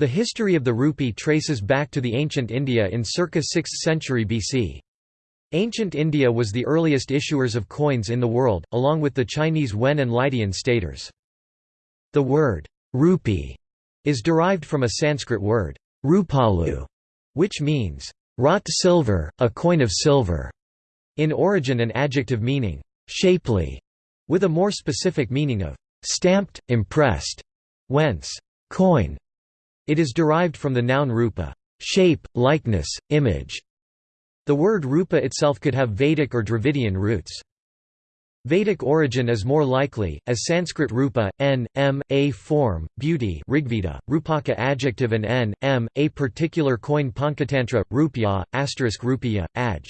The history of the rupee traces back to the ancient India in circa 6th century BC. Ancient India was the earliest issuers of coins in the world, along with the Chinese Wen and Lydian staters. The word rupee is derived from a Sanskrit word rupalu, which means wrought silver, a coin of silver, in origin an adjective meaning shapely, with a more specific meaning of stamped, impressed, whence coin it is derived from the noun rupa shape, likeness, image". The word rupa itself could have Vedic or Dravidian roots. Vedic origin is more likely, as Sanskrit rupa, n, m, a form, beauty Rigveda, rupaka adjective and n, m, a particular coin Panchatantra, rupya, asterisk rupiya, aj.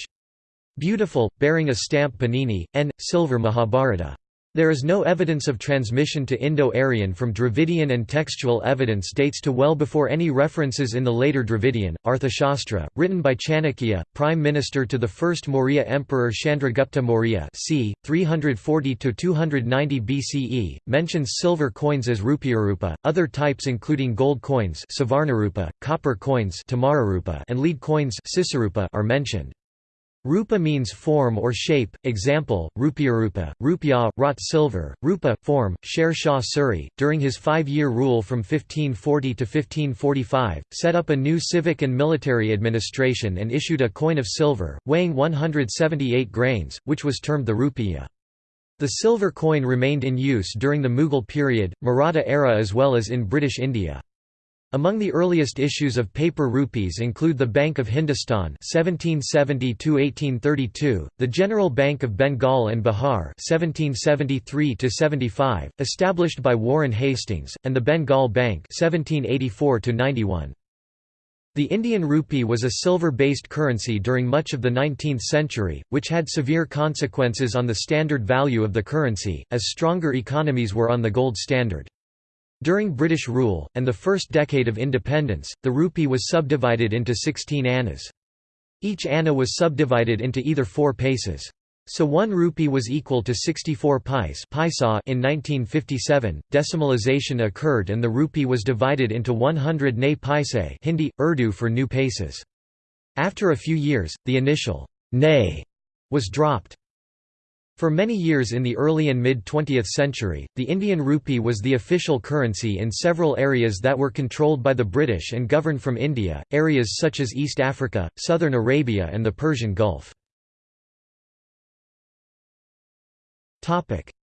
Beautiful, bearing a stamp Panini, n, silver Mahabharata. There is no evidence of transmission to Indo-Aryan from Dravidian and textual evidence dates to well before any references in the later Dravidian. Arthashastra, written by Chanakya, prime minister to the first Maurya emperor Chandragupta Maurya c. 340–290 BCE, mentions silver coins as rupiarupa, other types including gold coins savarnarupa, copper coins and lead coins are mentioned. Rupa means form or shape, example, rupiarupa, rupya, wrought silver, rupa, form. Sher Shah Suri, during his five-year rule from 1540 to 1545, set up a new civic and military administration and issued a coin of silver, weighing 178 grains, which was termed the rupiah. The silver coin remained in use during the Mughal period, Maratha era as well as in British India. Among the earliest issues of paper rupees include the Bank of Hindustan (1770–1832), the General Bank of Bengal and Bihar (1773–75), established by Warren Hastings, and the Bengal Bank (1784–91). The Indian rupee was a silver-based currency during much of the 19th century, which had severe consequences on the standard value of the currency, as stronger economies were on the gold standard. During British rule, and the first decade of independence, the rupee was subdivided into 16 annas. Each anna was subdivided into either four paisas. So one rupee was equal to 64 paise in 1957, decimalization occurred and the rupee was divided into 100 ne paise Hindi, Urdu for new paisas. After a few years, the initial ne was dropped. For many years in the early and mid-20th century, the Indian rupee was the official currency in several areas that were controlled by the British and governed from India, areas such as East Africa, southern Arabia and the Persian Gulf.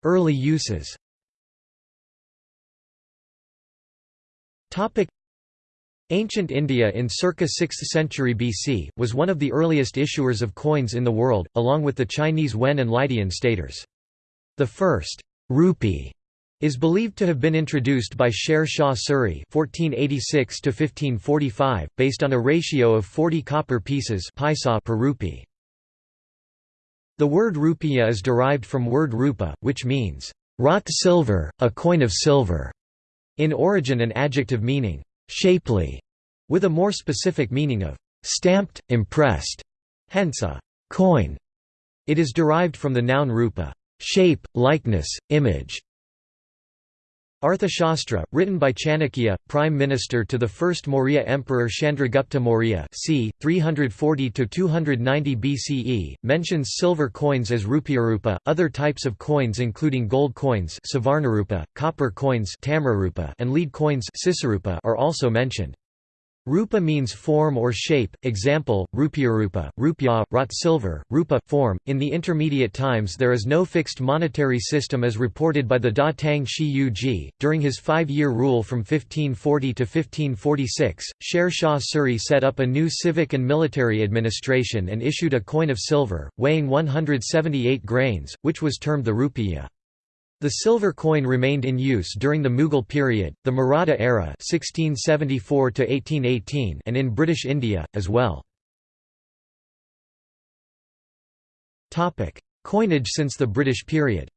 Early uses Ancient India in circa 6th century BC, was one of the earliest issuers of coins in the world, along with the Chinese Wen and Lydian staters. The first rupee is believed to have been introduced by Sher Shah Suri (1486–1545), based on a ratio of 40 copper pieces per rupee. The word rupiah is derived from word rupa, which means wrought silver, a coin of silver. In origin, an adjective meaning shapely, with a more specific meaning of stamped, impressed, hence a coin. It is derived from the noun rupa, shape, likeness, image. Arthashastra, written by Chanakya, prime minister to the first Maurya emperor Chandragupta Maurya c. 340–290 BCE, mentions silver coins as rupiarupa, other types of coins including gold coins copper coins and lead coins are also mentioned. Rupa means form or shape, example, rupiarupa, rupya, wrought silver, rupa, form. In the intermediate times there is no fixed monetary system as reported by the Da Tang Xi Yu Ji. During his five-year rule from 1540 to 1546, Sher Shah Suri set up a new civic and military administration and issued a coin of silver, weighing 178 grains, which was termed the rupiah. The silver coin remained in use during the Mughal period, the Maratha era 1674 and in British India, as well. Coinage since the British period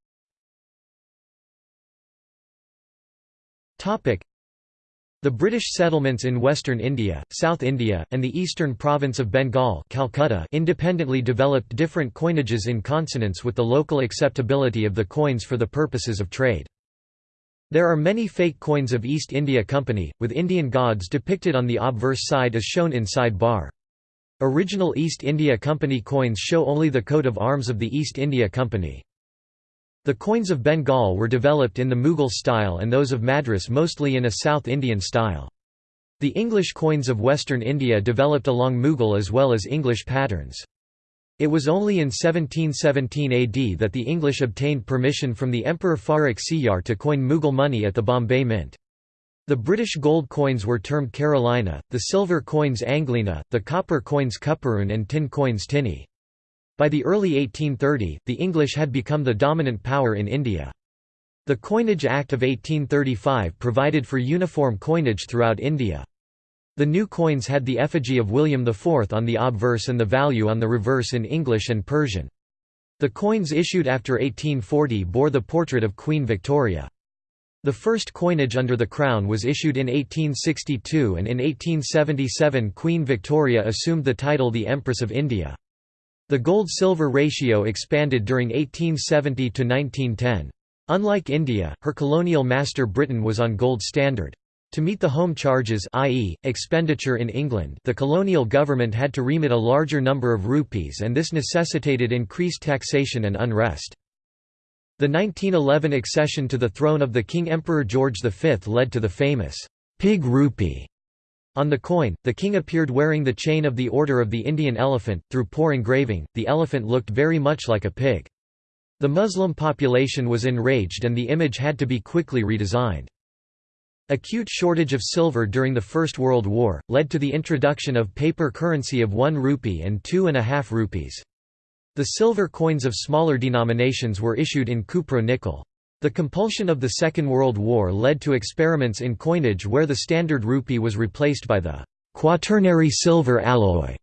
the British settlements in western India, South India, and the eastern province of Bengal Calcutta independently developed different coinages in consonance with the local acceptability of the coins for the purposes of trade. There are many fake coins of East India Company, with Indian gods depicted on the obverse side as shown in side bar. Original East India Company coins show only the coat of arms of the East India Company. The coins of Bengal were developed in the Mughal style and those of Madras mostly in a South Indian style. The English coins of Western India developed along Mughal as well as English patterns. It was only in 1717 AD that the English obtained permission from the Emperor Farrukh Siyar to coin Mughal money at the Bombay Mint. The British gold coins were termed Carolina, the silver coins Anglina, the copper coins Cuperoon and tin coins Tinny. By the early 1830, the English had become the dominant power in India. The Coinage Act of 1835 provided for uniform coinage throughout India. The new coins had the effigy of William IV on the obverse and the value on the reverse in English and Persian. The coins issued after 1840 bore the portrait of Queen Victoria. The first coinage under the crown was issued in 1862 and in 1877 Queen Victoria assumed the title the Empress of India. The gold-silver ratio expanded during 1870 to 1910. Unlike India, her colonial master Britain was on gold standard. To meet the home charges i.e., expenditure in England the colonial government had to remit a larger number of rupees and this necessitated increased taxation and unrest. The 1911 accession to the throne of the King Emperor George V led to the famous «pig rupee». On the coin, the king appeared wearing the chain of the Order of the Indian Elephant. Through poor engraving, the elephant looked very much like a pig. The Muslim population was enraged and the image had to be quickly redesigned. Acute shortage of silver during the First World War, led to the introduction of paper currency of 1 rupee and two and a half rupees. The silver coins of smaller denominations were issued in cupro-nickel. The compulsion of the Second World War led to experiments in coinage where the standard rupee was replaced by the quaternary silver alloy.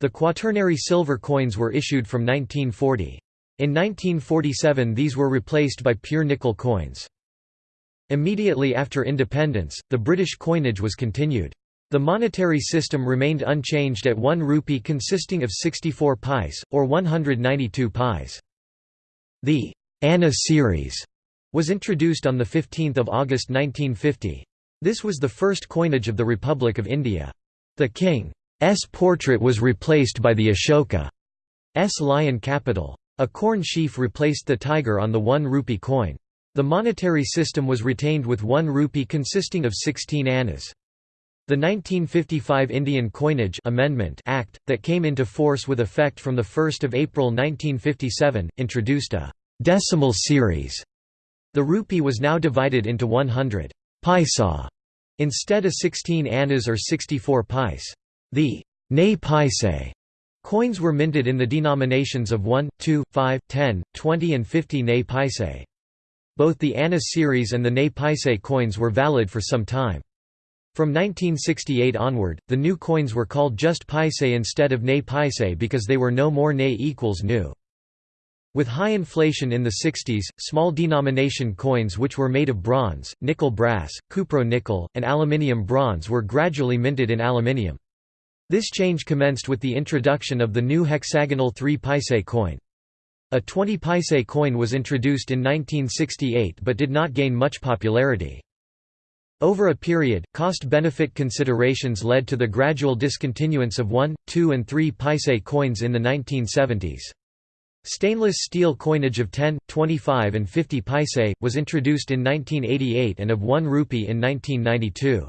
The quaternary silver coins were issued from 1940. In 1947 these were replaced by pure nickel coins. Immediately after independence, the British coinage was continued. The monetary system remained unchanged at 1 rupee consisting of 64 pice, or 192 pice. The Anna series was introduced on 15 August 1950. This was the first coinage of the Republic of India. The king's portrait was replaced by the Ashoka's lion capital. A corn sheaf replaced the tiger on the 1 rupee coin. The monetary system was retained with 1 rupee consisting of 16 annas. The 1955 Indian Coinage Amendment Act, that came into force with effect from 1 April 1957, introduced a «decimal series». The rupee was now divided into 100 paisa instead of 16 annas or 64 pice. The «ne paise» coins were minted in the denominations of 1, 2, 5, 10, 20 and 50 ne paise. Both the Anna series and the Ne Paise coins were valid for some time. From 1968 onward, the new coins were called just Paise instead of Ne Paise because they were no more Ne equals new. With high inflation in the 60s, small denomination coins which were made of bronze, nickel brass, cupro nickel, and aluminium bronze were gradually minted in aluminium. This change commenced with the introduction of the new hexagonal 3 paise coin. A 20 paise coin was introduced in 1968 but did not gain much popularity. Over a period, cost-benefit considerations led to the gradual discontinuance of 1, 2 and 3 paise coins in the 1970s. Stainless steel coinage of 10, 25 and 50 paise, was introduced in 1988 and of 1 rupee in 1992.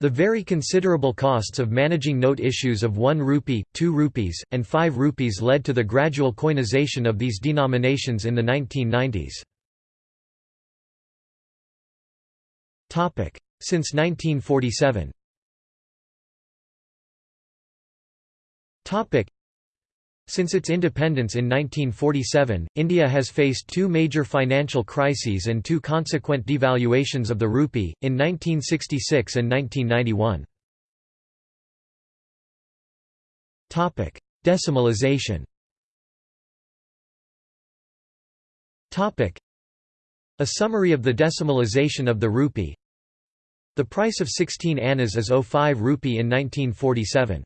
The very considerable costs of managing note issues of 1 rupee, 2 rupees, and 5 rupees led to the gradual coinization of these denominations in the 1990s. Since 1947 since its independence in 1947, India has faced two major financial crises and two consequent devaluations of the rupee, in 1966 and 1991. Decimalization A summary of the decimalization of the rupee The price of 16 annas is 05 rupee in 1947.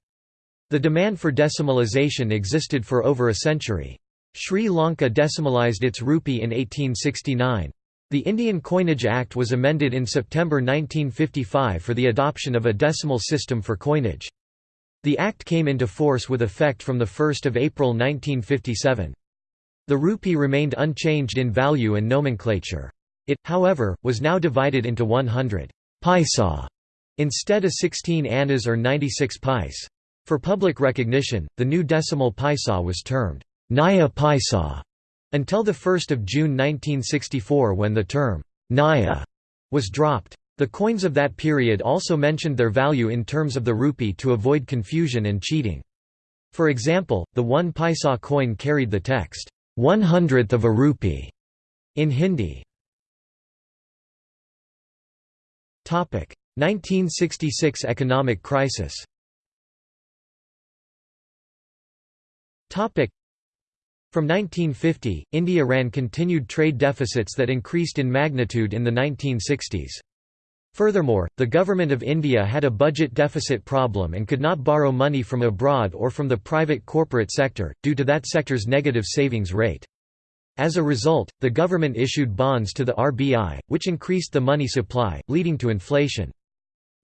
The demand for decimalization existed for over a century. Sri Lanka decimalized its rupee in 1869. The Indian Coinage Act was amended in September 1955 for the adoption of a decimal system for coinage. The act came into force with effect from 1 April 1957. The rupee remained unchanged in value and nomenclature. It, however, was now divided into 100 paisa instead of 16 annas or 96 pice. For public recognition, the new decimal paisa was termed Naya paisa until 1 June 1964 when the term Naya was dropped. The coins of that period also mentioned their value in terms of the rupee to avoid confusion and cheating. For example, the one paisa coin carried the text, one hundredth of a rupee in Hindi. 1966 economic crisis From 1950, India ran continued trade deficits that increased in magnitude in the 1960s. Furthermore, the Government of India had a budget deficit problem and could not borrow money from abroad or from the private corporate sector, due to that sector's negative savings rate. As a result, the government issued bonds to the RBI, which increased the money supply, leading to inflation.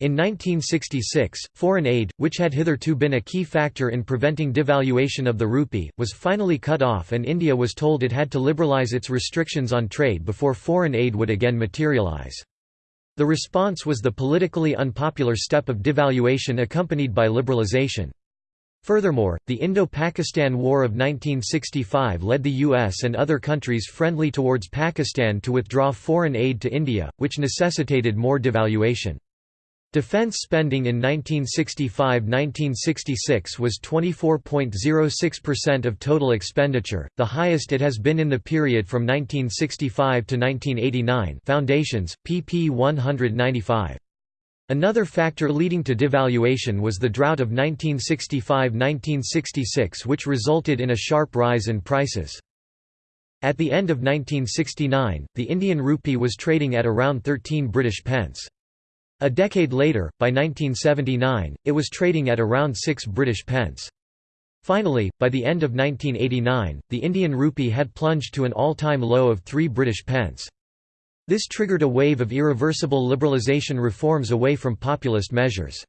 In 1966, foreign aid, which had hitherto been a key factor in preventing devaluation of the rupee, was finally cut off and India was told it had to liberalise its restrictions on trade before foreign aid would again materialise. The response was the politically unpopular step of devaluation accompanied by liberalization. Furthermore, the Indo-Pakistan War of 1965 led the US and other countries friendly towards Pakistan to withdraw foreign aid to India, which necessitated more devaluation. Defense spending in 1965–1966 was 24.06% of total expenditure, the highest it has been in the period from 1965 to 1989 Foundations, pp 195. Another factor leading to devaluation was the drought of 1965–1966 which resulted in a sharp rise in prices. At the end of 1969, the Indian rupee was trading at around 13 British pence. A decade later, by 1979, it was trading at around 6 British pence. Finally, by the end of 1989, the Indian rupee had plunged to an all-time low of 3 British pence. This triggered a wave of irreversible liberalisation reforms away from populist measures.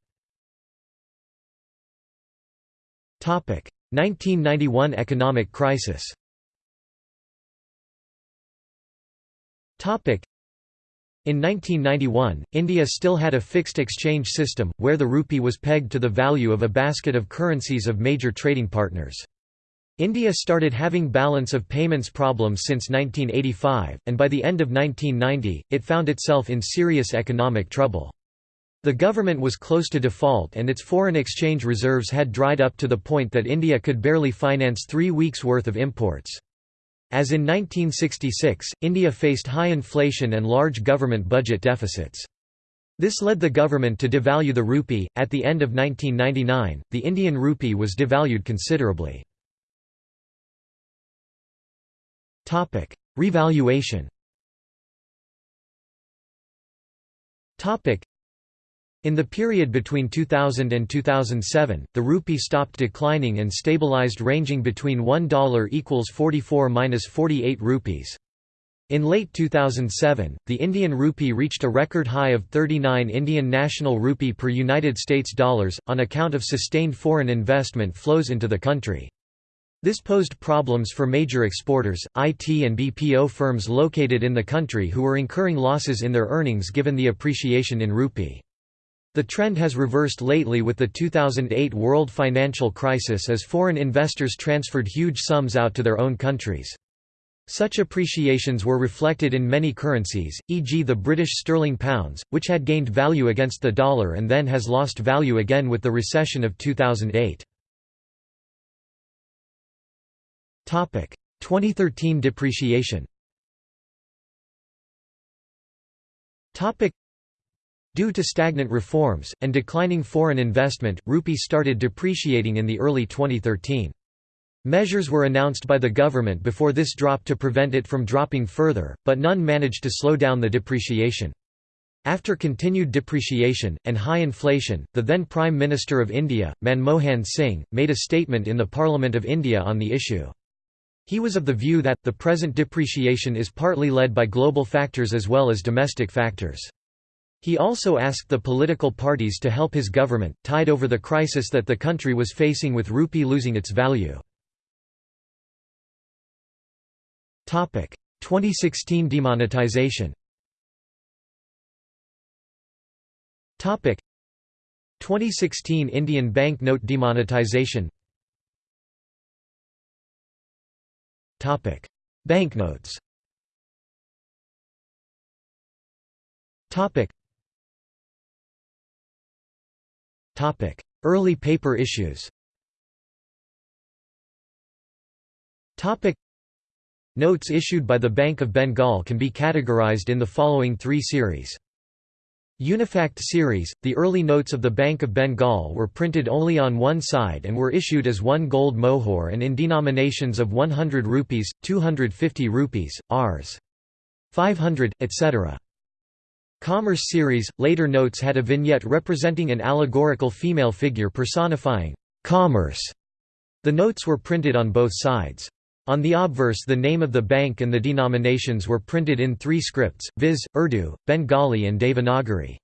1991 economic crisis in 1991, India still had a fixed exchange system, where the rupee was pegged to the value of a basket of currencies of major trading partners. India started having balance of payments problems since 1985, and by the end of 1990, it found itself in serious economic trouble. The government was close to default and its foreign exchange reserves had dried up to the point that India could barely finance three weeks' worth of imports. As in 1966, India faced high inflation and large government budget deficits. This led the government to devalue the rupee. At the end of 1999, the Indian rupee was devalued considerably. Topic: Revaluation. Topic: in the period between 2000 and 2007, the rupee stopped declining and stabilized ranging between $1 equals 44–48 rupees. In late 2007, the Indian rupee reached a record high of 39 Indian national rupee per United States dollars, on account of sustained foreign investment flows into the country. This posed problems for major exporters, IT and BPO firms located in the country who were incurring losses in their earnings given the appreciation in rupee. The trend has reversed lately with the 2008 world financial crisis as foreign investors transferred huge sums out to their own countries. Such appreciations were reflected in many currencies, e.g. the British sterling pounds, which had gained value against the dollar and then has lost value again with the recession of 2008. 2013 depreciation Due to stagnant reforms, and declining foreign investment, rupee started depreciating in the early 2013. Measures were announced by the government before this drop to prevent it from dropping further, but none managed to slow down the depreciation. After continued depreciation, and high inflation, the then Prime Minister of India, Manmohan Singh, made a statement in the Parliament of India on the issue. He was of the view that, the present depreciation is partly led by global factors as well as domestic factors. He also asked the political parties to help his government, tide over the crisis that the country was facing with rupee losing its value. 2016 demonetization. 2016 Indian bank note demonetization Banknotes Early paper issues Notes issued by the Bank of Bengal can be categorized in the following three series. Unifaced series – The early notes of the Bank of Bengal were printed only on one side and were issued as one gold mohur and in denominations of 100 rupees, 250 rupees, Rs. 500, etc. Commerce series – Later notes had a vignette representing an allegorical female figure personifying commerce. The notes were printed on both sides. On the obverse the name of the bank and the denominations were printed in three scripts, viz., Urdu, Bengali and Devanagari.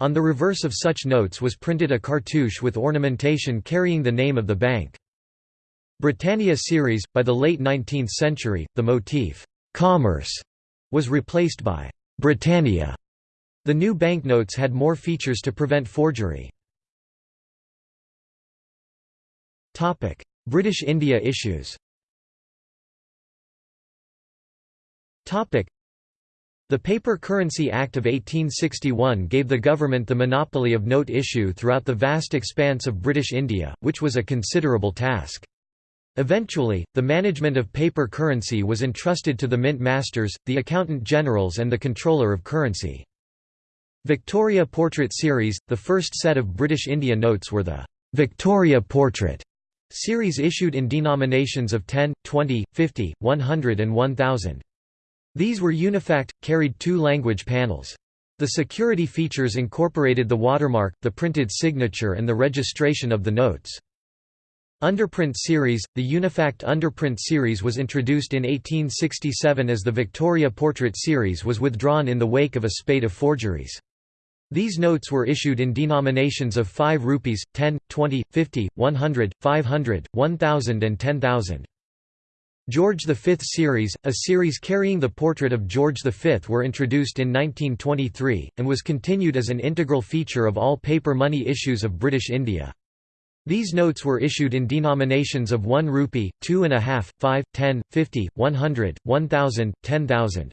On the reverse of such notes was printed a cartouche with ornamentation carrying the name of the bank. Britannia series – By the late 19th century, the motif, "'commerce' was replaced by "'Britannia' The new banknotes had more features to prevent forgery. British India issues the Paper Currency Act of 1861 gave the government the monopoly of note issue throughout the vast expanse of British India, which was a considerable task. Eventually, the management of paper currency was entrusted to the mint masters, the accountant generals and the controller of currency. Victoria Portrait Series – The first set of British India notes were the «Victoria Portrait» series issued in denominations of 10, 20, 50, 100 and 1000. These were unifaced, carried two language panels. The security features incorporated the watermark, the printed signature and the registration of the notes. Underprint series – The Unifaced Underprint series was introduced in 1867 as the Victoria Portrait series was withdrawn in the wake of a spate of forgeries. These notes were issued in denominations of 5 rupees, 10, 20, 50, 100, 500, 1000 and 10,000. George V series, a series carrying the portrait of George V were introduced in 1923, and was continued as an integral feature of all paper money issues of British India. These notes were issued in denominations of 1 rupee, 2.5, 5, 10, 50, 100, 1000, 10,000.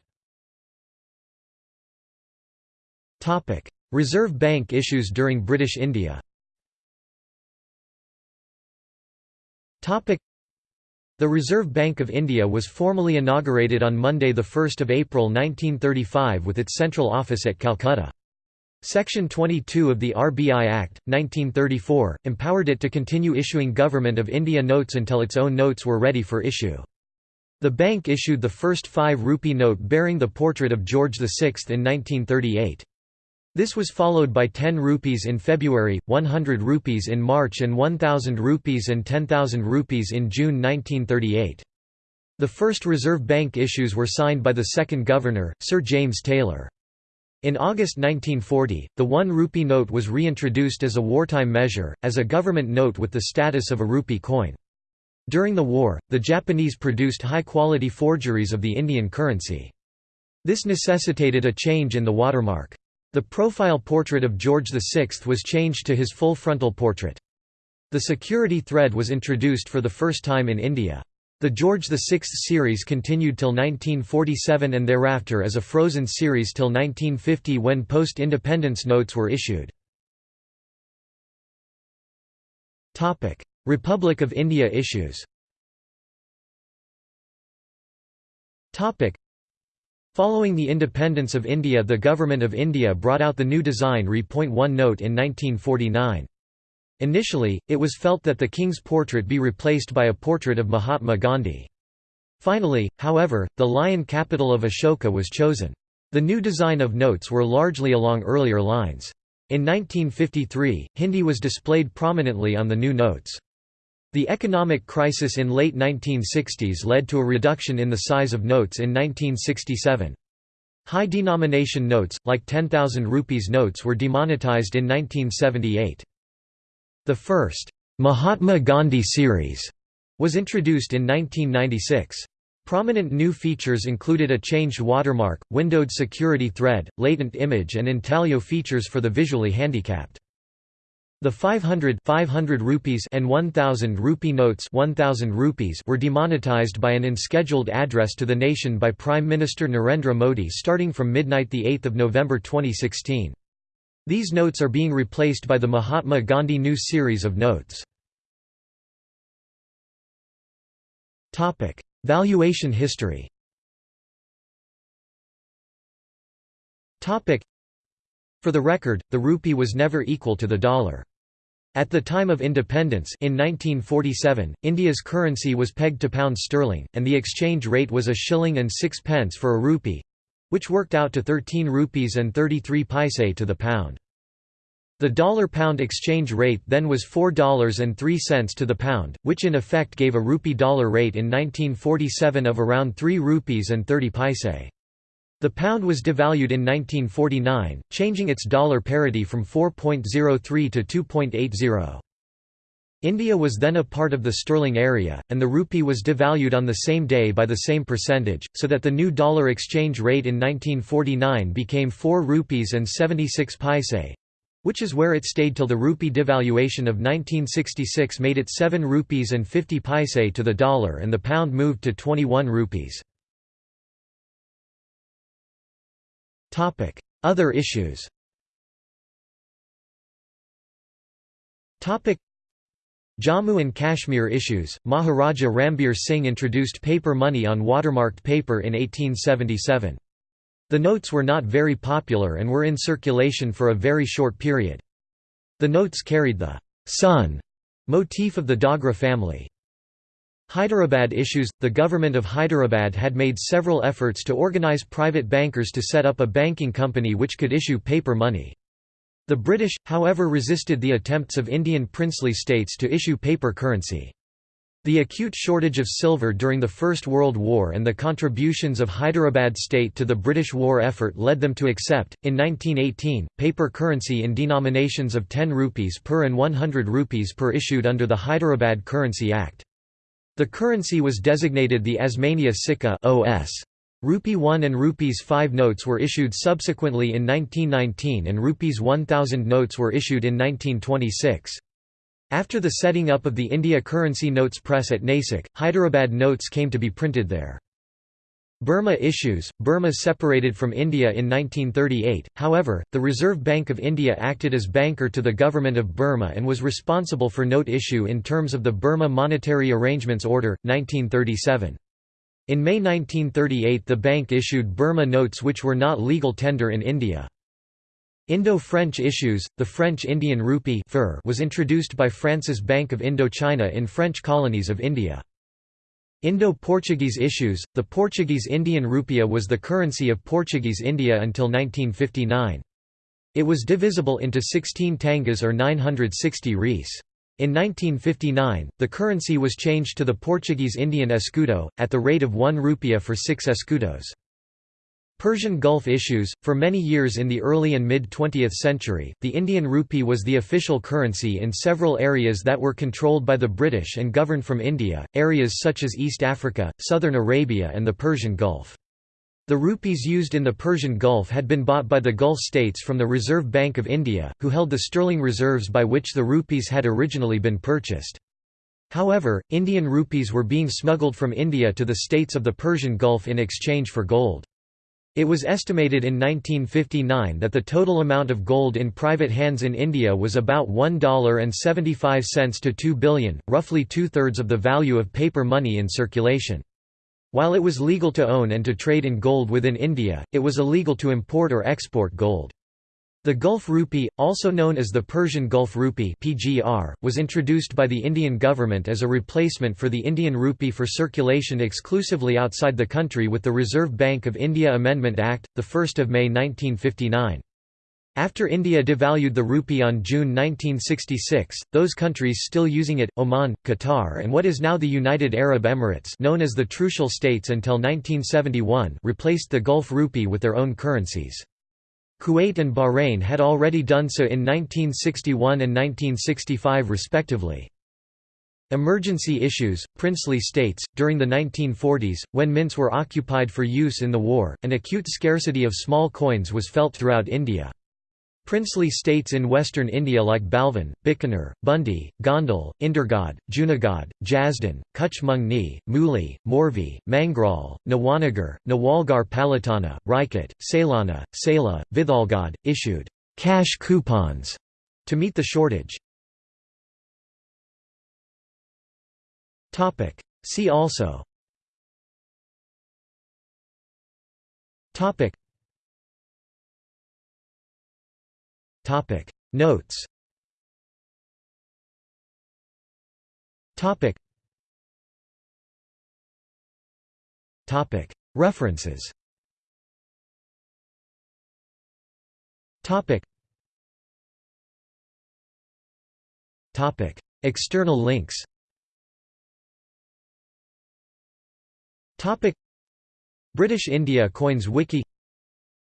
Reserve Bank issues during British India The Reserve Bank of India was formally inaugurated on Monday 1 April 1935 with its central office at Calcutta. Section 22 of the RBI Act, 1934, empowered it to continue issuing Government of India notes until its own notes were ready for issue. The bank issued the first 5 rupee note bearing the portrait of George VI in 1938. This was followed by 10 rupees in February, 100 rupees in March and 1000 rupees and 10,000 rupees in June 1938. The first Reserve Bank issues were signed by the second governor, Sir James Taylor. In August 1940, the 1 rupee note was reintroduced as a wartime measure, as a government note with the status of a rupee coin. During the war, the Japanese produced high-quality forgeries of the Indian currency. This necessitated a change in the watermark. The profile portrait of George VI was changed to his full frontal portrait. The security thread was introduced for the first time in India. The George VI series continued till 1947 and thereafter as a frozen series till 1950 when post-independence notes were issued. Republic of India issues Following the independence of India the Government of India brought out the new design Re.1 note in 1949. Initially, it was felt that the king's portrait be replaced by a portrait of Mahatma Gandhi. Finally, however, the lion capital of Ashoka was chosen. The new design of notes were largely along earlier lines. In 1953, Hindi was displayed prominently on the new notes. The economic crisis in late 1960s led to a reduction in the size of notes in 1967. High denomination notes, like 10,000 rupees notes were demonetized in 1978. The first, Mahatma Gandhi series, was introduced in 1996. Prominent new features included a changed watermark, windowed security thread, latent image and intaglio features for the visually handicapped. The 500, 500 rupees and 1000 rupee notes 1000 rupees were demonetized by an unscheduled address to the nation by Prime Minister Narendra Modi starting from midnight 8 November 2016. These notes are being replaced by the Mahatma Gandhi new series of notes. Topic: Valuation history For the record, the rupee was never equal to the dollar. At the time of independence in 1947, India's currency was pegged to pound sterling, and the exchange rate was a shilling and six pence for a rupee—which worked out to 13 rupees and 33 paise to the pound. The dollar-pound exchange rate then was $4.03 to the pound, which in effect gave a rupee-dollar rate in 1947 of around 3 rupees and 30 paise. The pound was devalued in 1949, changing its dollar parity from 4.03 to 2.80. India was then a part of the sterling area, and the rupee was devalued on the same day by the same percentage, so that the new dollar exchange rate in 1949 became 4 rupees and 76 paise, which is where it stayed till the rupee devaluation of 1966 made it 7 rupees and 50 paise to the dollar and the pound moved to 21 rupees. Other issues Jammu and Kashmir issues Maharaja Ranbir Singh introduced paper money on watermarked paper in 1877. The notes were not very popular and were in circulation for a very short period. The notes carried the sun motif of the Dogra family. Hyderabad issues – The government of Hyderabad had made several efforts to organize private bankers to set up a banking company which could issue paper money. The British, however resisted the attempts of Indian princely states to issue paper currency. The acute shortage of silver during the First World War and the contributions of Hyderabad state to the British war effort led them to accept, in 1918, paper currency in denominations of 10 rupees per and 100 rupees per issued under the Hyderabad Currency Act. The currency was designated the Osmania Sikka OS. Rupee 1 and Rupees 5 notes were issued subsequently in 1919 and Rupees 1000 notes were issued in 1926. After the setting up of the India Currency Notes Press at Nasik, Hyderabad notes came to be printed there. Burma issues Burma separated from India in 1938, however, the Reserve Bank of India acted as banker to the government of Burma and was responsible for note issue in terms of the Burma Monetary Arrangements Order, 1937. In May 1938 the bank issued Burma notes which were not legal tender in India. Indo-French issues, the French Indian rupee was introduced by France's Bank of Indochina in French colonies of India. Indo-Portuguese issues – The Portuguese Indian rupiah was the currency of Portuguese India until 1959. It was divisible into 16 tangas or 960 reis. In 1959, the currency was changed to the Portuguese Indian escudo, at the rate of 1 rupiah for 6 escudos. Persian Gulf issues For many years in the early and mid-20th century, the Indian rupee was the official currency in several areas that were controlled by the British and governed from India, areas such as East Africa, southern Arabia and the Persian Gulf. The rupees used in the Persian Gulf had been bought by the Gulf states from the Reserve Bank of India, who held the sterling reserves by which the rupees had originally been purchased. However, Indian rupees were being smuggled from India to the states of the Persian Gulf in exchange for gold. It was estimated in 1959 that the total amount of gold in private hands in India was about $1.75 to 2 billion, roughly two-thirds of the value of paper money in circulation. While it was legal to own and to trade in gold within India, it was illegal to import or export gold. The Gulf rupee, also known as the Persian Gulf rupee (PGR), was introduced by the Indian government as a replacement for the Indian rupee for circulation exclusively outside the country with the Reserve Bank of India Amendment Act, the 1st of May 1959. After India devalued the rupee on June 1966, those countries still using it, Oman, Qatar and what is now the United Arab Emirates known as the Trucial States until 1971 replaced the Gulf rupee with their own currencies. Kuwait and Bahrain had already done so in 1961 and 1965 respectively. Emergency issues, princely states, during the 1940s, when mints were occupied for use in the war, an acute scarcity of small coins was felt throughout India. Princely states in western India like Balvan, Bikaner, Bundi, Gondal, Indergad, Junagadh, Jasdan, Kuch Mungni, Muli, Morvi, Mangrol, Nawanagar, Nawalgarh Palitana, Rajkot, Sailana, Sela, Vithalgarh, issued cash coupons to meet the shortage. See also Topic. Notes. Topic. Topic. References. Topic. Topic. External links. Topic. British India Coins Wiki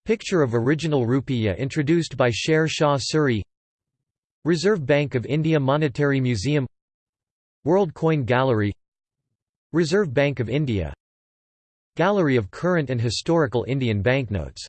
Picture of original rupiah introduced by Sher Shah Suri Reserve Bank of India Monetary Museum World Coin Gallery Reserve Bank of India Gallery of current and historical Indian banknotes